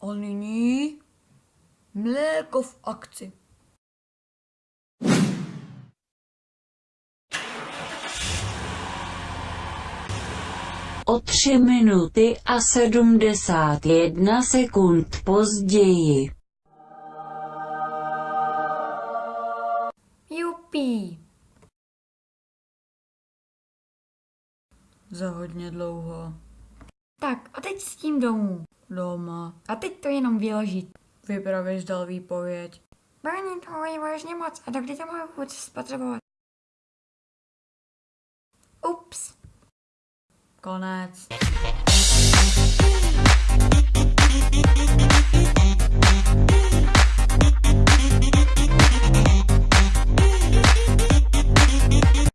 A nyní mléko v akci. O tři minuty a sedmdesát jedna sekund později. Jupí. Za hodně dlouho. Tak a teď s tím domů. Doma. A teď to jenom vyložit. Vypravěš dal výpověď. Brání toho je vážně moc a dokdy to mohu vůbec spotřebovat? Ups. Konec.